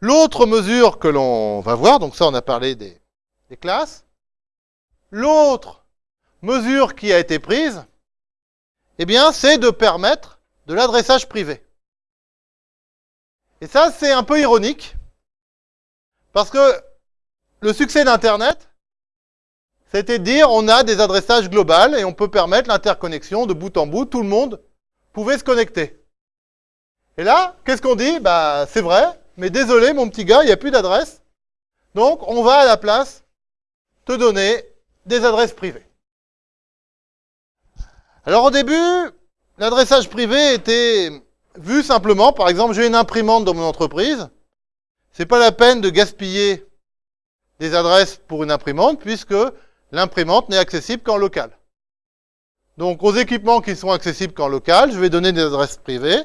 L'autre mesure que l'on va voir, donc ça on a parlé des, classes, l'autre mesure qui a été prise, eh bien, c'est de permettre de l'adressage privé. Et ça, c'est un peu ironique, parce que le succès d'Internet, c'était de dire on a des adressages globales et on peut permettre l'interconnexion de bout en bout, tout le monde pouvait se connecter. Et là, qu'est-ce qu'on dit? Bah, c'est vrai, mais désolé, mon petit gars, il n'y a plus d'adresse. Donc, on va à la place te donner des adresses privées. Alors, au début, l'adressage privé était vu simplement, par exemple, j'ai une imprimante dans mon entreprise. C'est pas la peine de gaspiller des adresses pour une imprimante, puisque l'imprimante n'est accessible qu'en local. Donc aux équipements qui sont accessibles qu'en local, je vais donner des adresses privées.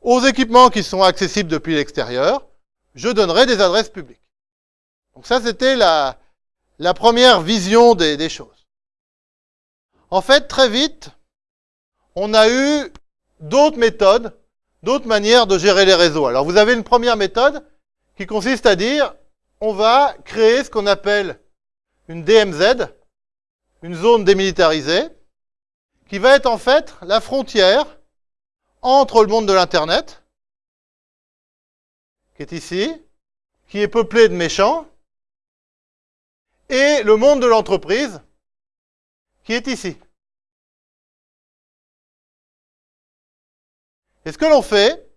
Aux équipements qui sont accessibles depuis l'extérieur, je donnerai des adresses publiques. Donc ça, c'était la, première vision des choses. En fait, très vite, on a eu d'autres méthodes, d'autres manières de gérer les réseaux. Alors vous avez une première méthode qui consiste à dire, on va créer ce qu'on appelle une DMZ, une zone démilitarisée, qui va être en fait la frontière entre le monde de l'Internet, qui est ici, qui est peuplé de méchants, et le monde de l'entreprise, qui est ici. Et ce que l'on fait,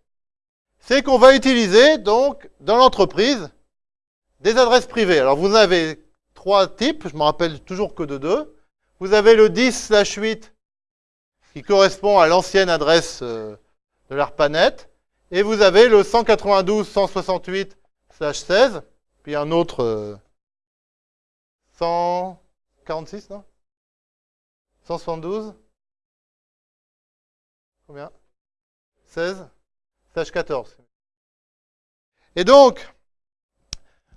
c'est qu'on va utiliser donc dans l'entreprise des adresses privées. Alors vous avez trois types, je me rappelle toujours que de deux. Vous avez le 10/8 qui correspond à l'ancienne adresse euh, de l'ARPANET, et vous avez le 192.168/16, puis un autre 146, euh, non? 172 Combien? 16 14. Et donc,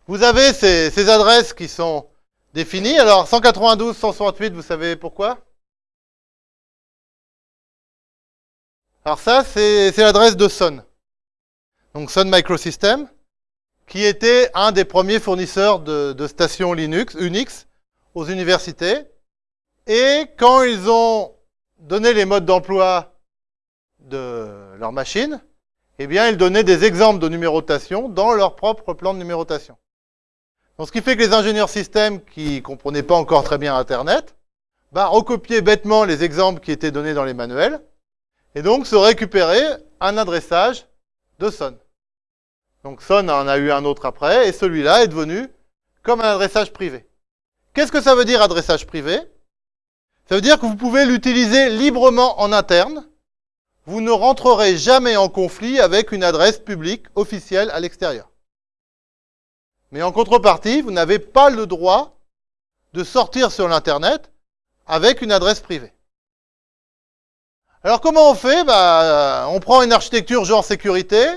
vous avez ces, ces adresses qui sont définies. Alors, 192, 168, vous savez pourquoi? Alors ça, c'est l'adresse de Sun. Donc Sun Microsystem, qui était un des premiers fournisseurs de, stations Linux, Unix, aux universités. Et quand ils ont donné les modes d'emploi de leur machine, eh bien, ils donnaient des exemples de numérotation dans leur propre plan de numérotation. Donc, ce qui fait que les ingénieurs système qui comprenaient pas encore très bien Internet, bah, recopiaient bêtement les exemples qui étaient donnés dans les manuels, et donc se récupérer un adressage de Son. Donc Son en a eu un autre après, et celui-là est devenu comme un adressage privé. Qu'est-ce que ça veut dire adressage privé? Ça veut dire que vous pouvez l'utiliser librement en interne, vous ne rentrerez jamais en conflit avec une adresse publique officielle à l'extérieur. Mais en contrepartie, vous n'avez pas le droit de sortir sur l'Internet avec une adresse privée. Alors comment on fait? Bah, On prend une architecture genre sécurité,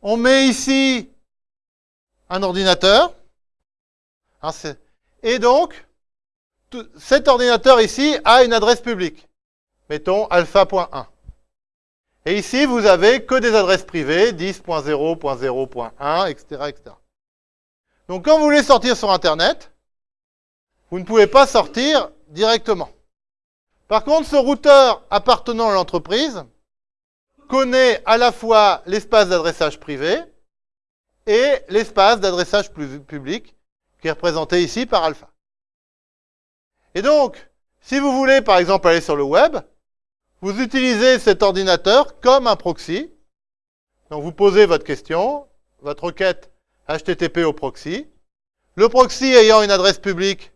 on met ici un ordinateur, hein, et donc cet ordinateur ici a une adresse publique. Mettons alpha.1. Et ici, vous avez que des adresses privées, 10.0.0.1, etc., etc. Donc quand vous voulez sortir sur Internet, vous ne pouvez pas sortir directement. Par contre, ce routeur appartenant à l'entreprise connaît à la fois l'espace d'adressage privé et l'espace d'adressage public qui est représenté ici par alpha. Et donc, si vous voulez par exemple aller sur le web, vous utilisez cet ordinateur comme un proxy. Donc vous posez votre question, votre requête HTTP au proxy. Le proxy ayant une adresse publique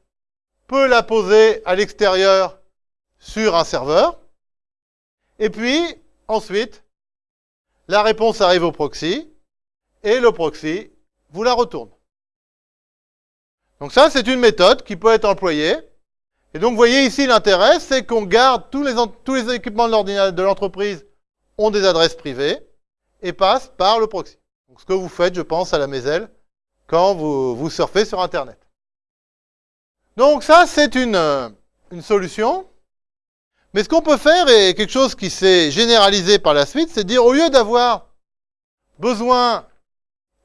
peut la poser à l'extérieur sur un serveur. Et puis, ensuite, la réponse arrive au proxy, et le proxy vous la retourne. Donc ça, c'est une méthode qui peut être employée. Et donc, vous voyez ici, l'intérêt, c'est qu'on garde tous les, tous les équipements de l'entreprise ont des adresses privées et passent par le proxy. Donc, ce que vous faites, je pense, à la Maiselle, quand vous, vous surfez sur Internet. Donc ça, c'est une, une solution. Mais ce qu'on peut faire, et quelque chose qui s'est généralisé par la suite, c'est dire au lieu d'avoir besoin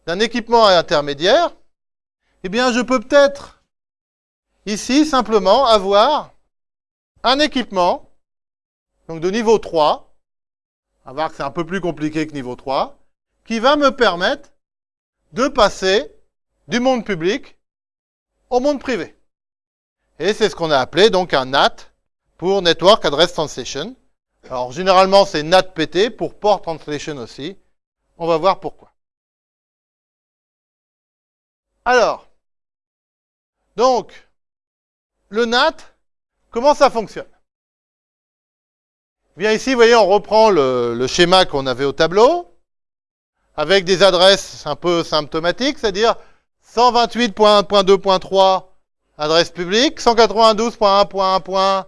d'un équipement intermédiaire, eh bien, je peux peut-être ici simplement avoir un équipement, donc de niveau 3, on va voir que c'est un peu plus compliqué que niveau 3, qui va me permettre de passer du monde public au monde privé. Et c'est ce qu'on a appelé donc un NAT pour Network Address Translation. Alors généralement c'est NATPT pour Port Translation aussi. On va voir pourquoi. Alors, donc, le NAT, comment ça fonctionne? Bien ici, vous voyez, on reprend le, le schéma qu'on avait au tableau, avec des adresses un peu symptomatiques, c'est-à-dire 128.1.2.3 adresse publique, 192.1.1.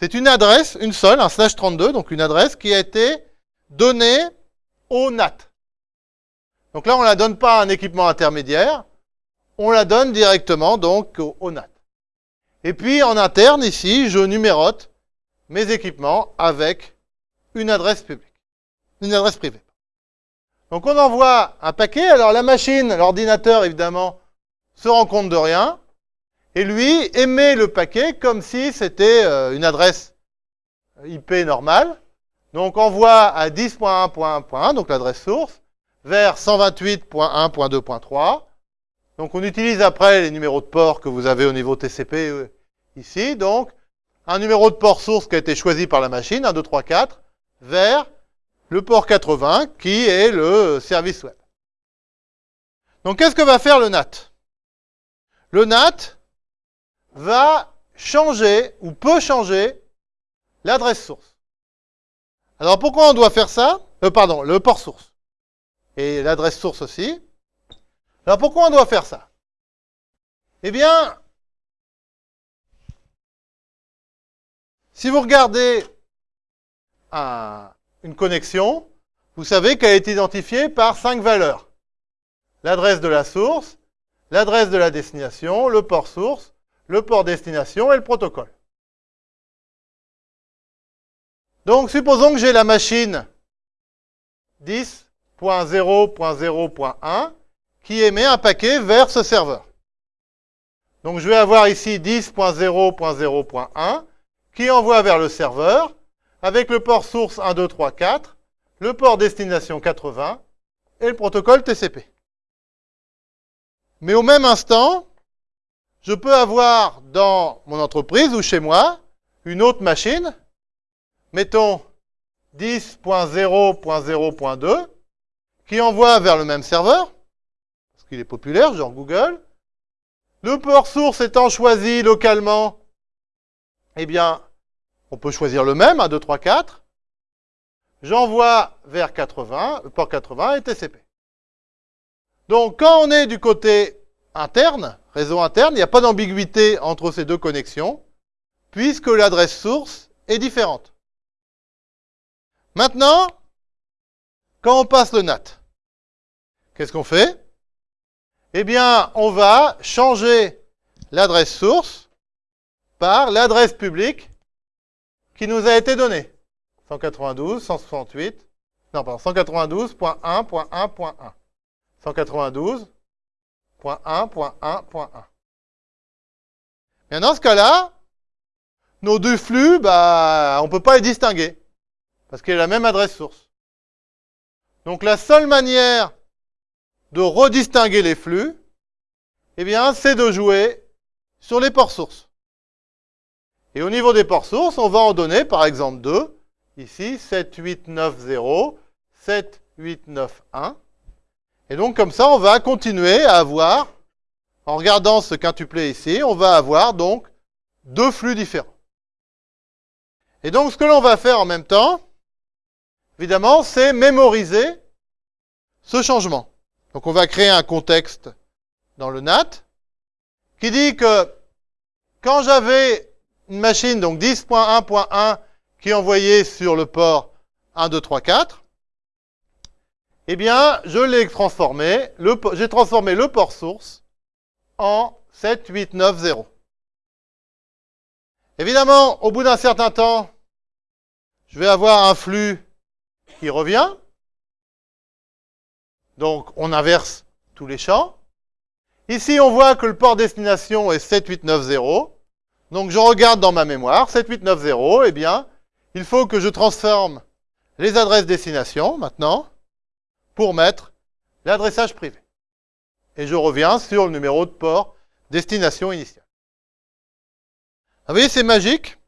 C'est une adresse, une seule, un slash 32, donc une adresse qui a été donnée au NAT. Donc là, on ne la donne pas à un équipement intermédiaire, on la donne directement donc au, au NAT. Et puis en interne, ici, je numérote mes équipements avec une adresse publique, une adresse privée. Donc on envoie un paquet, alors la machine, l'ordinateur évidemment, se rend compte de rien, et lui émet le paquet comme si c'était euh, une adresse IP normale. Donc envoie à 10.1.1.1, donc l'adresse source, vers 128.1.2.3. Donc on utilise après les numéros de port que vous avez au niveau TCP euh, ici. Donc un numéro de port source qui a été choisi par la machine, 1, 2, 3, 4, vers le port 80 qui est le service web. Donc qu'est-ce que va faire le NAT Le NAT va changer ou peut changer l'adresse source. Alors pourquoi on doit faire ça? Euh, Pardon, le port source. Et l'adresse source aussi. Alors pourquoi on doit faire ça? Eh bien, si vous regardez une connexion, vous savez qu'elle est identifiée par cinq valeurs. L'adresse de la source, l'adresse de la destination, le port source, le port destination et le protocole. Donc, supposons que j'ai la machine 10.0.0.1 qui émet un paquet vers ce serveur. Donc, je vais avoir ici 10.0.0.1 qui envoie vers le serveur avec le port source 1, 2, 3, 4, le port destination 80 et le protocole TCP. Mais au même instant, je peux avoir dans mon entreprise ou chez moi une autre machine, mettons 10.0.0.2, qui envoie vers le même serveur, parce qu'il est populaire, genre Google. Le port source étant choisi localement, eh bien, on peut choisir le même, 1, 2, 3, 4. J'envoie vers 80, le port 80 et TCP. Donc, quand on est du côté interne, réseau interne, il n'y a pas d'ambiguïté entre ces deux connexions, puisque l'adresse source est différente. Maintenant, quand on passe le NAT, qu'est-ce qu'on fait? Eh bien, on va changer l'adresse source par l'adresse publique qui nous a été donnée. 192, 168, non, pardon, 192.1.1.1. 192 .1.1.1. Bien, dans ce cas-là, nos deux flux, bah, on ne peut pas les distinguer. Parce qu'il a la même adresse source. Donc la seule manière de redistinguer les flux, eh bien, c'est de jouer sur les ports sources. Et au niveau des ports sources, on va en donner, par exemple, deux. Ici, 7890, 7891. Et donc comme ça, on va continuer à avoir, en regardant ce quintuplet ici, on va avoir donc deux flux différents. Et donc ce que l'on va faire en même temps, évidemment, c'est mémoriser ce changement. Donc on va créer un contexte dans le NAT qui dit que quand j'avais une machine, donc 10.1.1, qui envoyait sur le port 1, 2, 3, 4, eh bien, je l'ai transformé, j'ai transformé le port source en 7890. Évidemment, au bout d'un certain temps, je vais avoir un flux qui revient. Donc, on inverse tous les champs. Ici, on voit que le port destination est 7890. Donc, je regarde dans ma mémoire, 7890, eh bien, il faut que je transforme les adresses destination, maintenant, pour mettre l'adressage privé. Et je reviens sur le numéro de port destination initial. Vous voyez, c'est magique.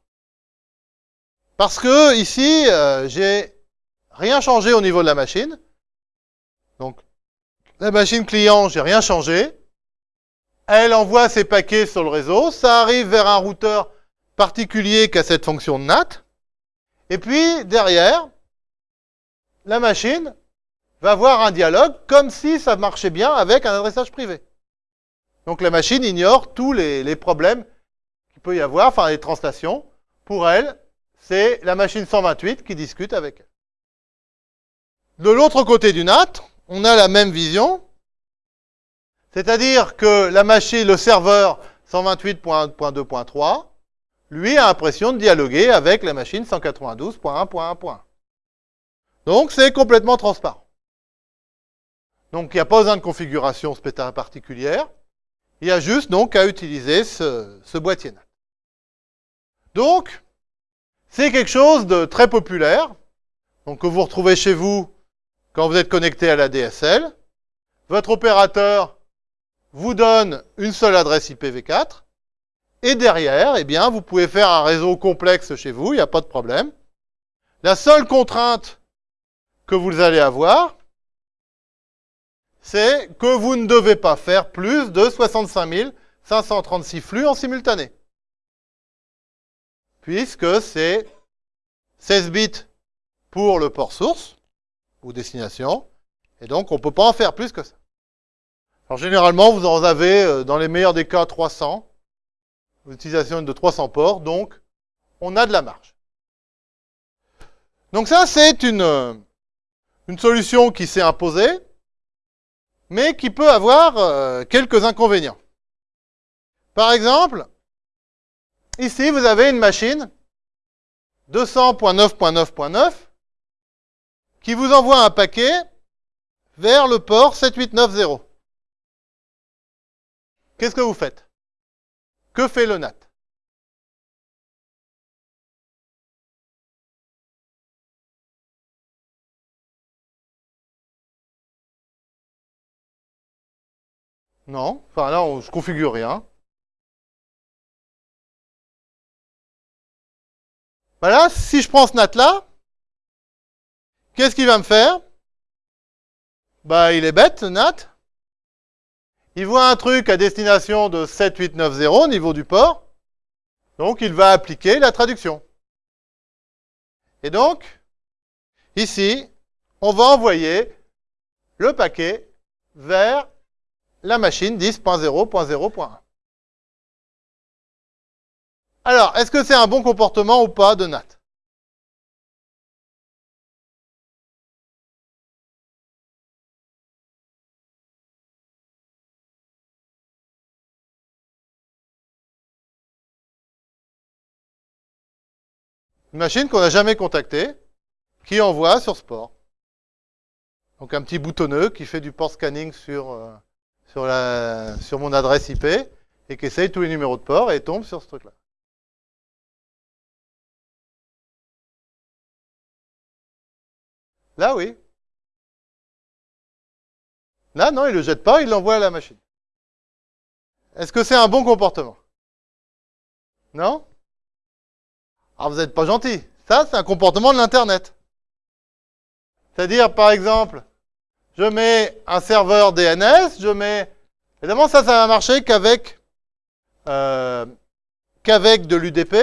Parce que ici, euh, j'ai rien changé au niveau de la machine. Donc, la machine client, j'ai rien changé. Elle envoie ses paquets sur le réseau. Ça arrive vers un routeur particulier qui a cette fonction NAT. Et puis, derrière, la machine va avoir un dialogue comme si ça marchait bien avec un adressage privé. Donc la machine ignore tous les, problèmes qu'il peut y avoir, enfin les translations. Pour elle, c'est la machine 128 qui discute avec elle. De l'autre côté du NAT, on a la même vision, c'est-à-dire que la machine, le serveur 128.2.3, lui a l'impression de dialoguer avec la machine 192.1.1. Donc c'est complètement transparent. Donc il n'y a pas besoin de configuration particulière. Il y a juste donc à utiliser ce, ce boîtier NAT. Donc, c'est quelque chose de très populaire, donc que vous retrouvez chez vous quand vous êtes connecté à la DSL. Votre opérateur vous donne une seule adresse IPv4, et derrière, eh bien, vous pouvez faire un réseau complexe chez vous, il n'y a pas de problème. La seule contrainte que vous allez avoir, c'est que vous ne devez pas faire plus de 65 536 flux en simultané puisque c'est 16 bits pour le port source ou destination, et donc on ne peut pas en faire plus que ça. Alors généralement, vous en avez, euh, dans les meilleurs des cas, 300, l'utilisation de 300 ports, donc on a de la marge. Donc ça, c'est une, euh, une solution qui s'est imposée, mais qui peut avoir euh, quelques inconvénients. Par exemple, Ici, vous avez une machine 200.9.9.9 qui vous envoie un paquet vers le port 7890. Qu'est-ce que vous faites? Que fait le NAT Non, enfin là, on, je configure rien. Voilà, si je prends ce NAT-là, qu'est-ce qu'il va me faire? Bah, il est bête, ce NAT. Il voit un truc à destination de 7890 au niveau du port. Donc, il va appliquer la traduction. Et donc, ici, on va envoyer le paquet vers la machine 10.0.0.1. Alors, est-ce que c'est un bon comportement ou pas de NAT Une machine qu'on n'a jamais contactée, qui envoie sur ce port. Donc un petit boutonneux qui fait du port scanning sur, euh, sur, la, sur mon adresse IP et qui essaye tous les numéros de port et tombe sur ce truc-là. Là, oui. Là, non, il le jette pas, il l'envoie à la machine. Est-ce que c'est un bon comportement? Non? Alors, vous n'êtes pas gentil. Ça, c'est un comportement de l'Internet. C'est-à-dire, par exemple, je mets un serveur DNS, je mets... Évidemment, ça, ça va marcher qu'avec euh, qu'avec de l'UDP,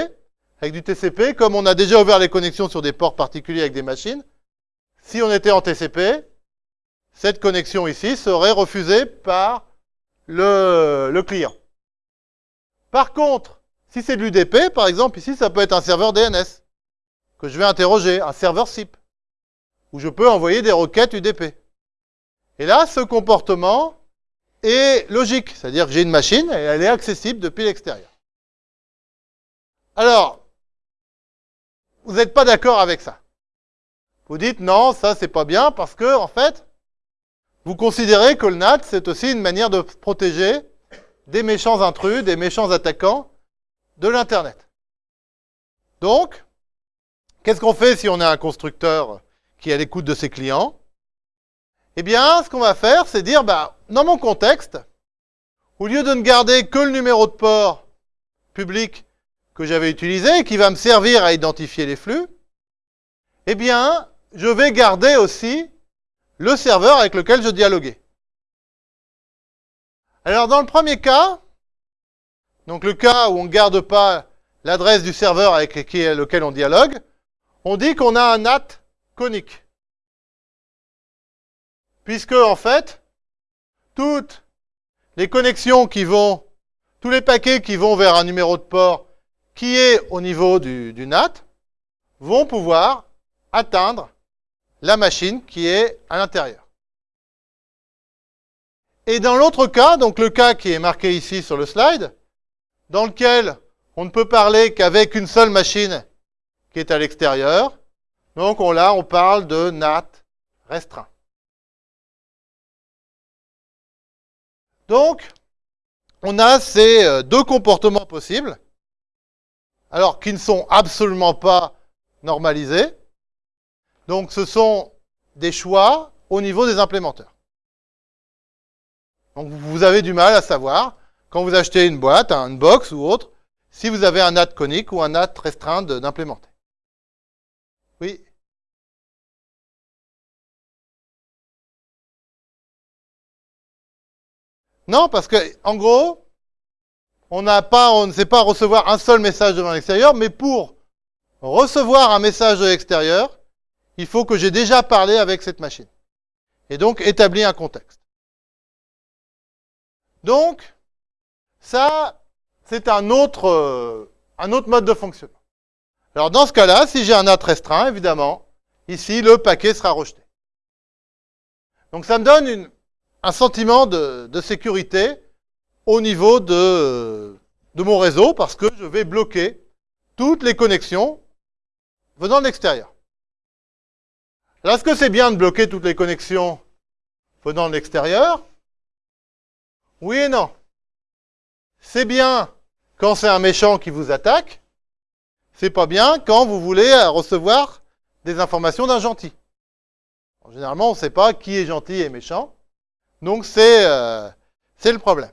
avec du TCP, comme on a déjà ouvert les connexions sur des ports particuliers avec des machines. Si on était en TCP, cette connexion ici serait refusée par le, client. Par contre, si c'est de l'UDP, par exemple, ici, ça peut être un serveur DNS que je vais interroger, un serveur SIP, où je peux envoyer des requêtes UDP. Et là, ce comportement est logique, c'est-à-dire que j'ai une machine et elle est accessible depuis l'extérieur. Alors, vous n'êtes pas d'accord avec ça. Vous dites non, ça c'est pas bien parce que, en fait, vous considérez que le NAT, c'est aussi une manière de protéger des méchants intrus, des méchants attaquants de l'Internet. Donc, qu'est-ce qu'on fait si on a un constructeur qui est à l'écoute de ses clients? Eh bien, ce qu'on va faire, c'est dire, bah, dans mon contexte, au lieu de ne garder que le numéro de port public que j'avais utilisé et qui va me servir à identifier les flux, eh bien, je vais garder aussi le serveur avec lequel je dialoguais. Alors, dans le premier cas, donc le cas où on ne garde pas l'adresse du serveur avec lequel on dialogue, on dit qu'on a un NAT conique. Puisque, en fait, toutes les connexions qui vont, tous les paquets qui vont vers un numéro de port qui est au niveau du, NAT, vont pouvoir atteindre la machine qui est à l'intérieur. Et dans l'autre cas, donc le cas qui est marqué ici sur le slide, dans lequel on ne peut parler qu'avec une seule machine qui est à l'extérieur, donc on, là on parle de NAT restreint. Donc, on a ces euh, deux comportements possibles, alors qui ne sont absolument pas normalisés. Donc ce sont des choix au niveau des implémenteurs. Donc vous avez du mal à savoir, quand vous achetez une boîte, une box ou autre, si vous avez un NAT conique ou un NAT restreint d'implémenter. Oui Non, parce que en gros, on ne sait pas recevoir un seul message de l'extérieur, mais pour recevoir un message de l'extérieur, il faut que j'ai déjà parlé avec cette machine. Et donc, établi un contexte. Donc, ça, c'est un autre, euh, un autre mode de fonctionnement. Alors, dans ce cas-là, si j'ai un NAT restreint, évidemment, ici, le paquet sera rejeté. Donc, ça me donne une, un sentiment de, sécurité au niveau de, mon réseau parce que je vais bloquer toutes les connexions venant de l'extérieur. Alors, est-ce que c'est bien de bloquer toutes les connexions venant de l'extérieur? Oui et non. C'est bien quand c'est un méchant qui vous attaque. C'est pas bien quand vous voulez recevoir des informations d'un gentil. généralement, on ne sait pas qui est gentil et méchant. Donc, c'est euh, le problème.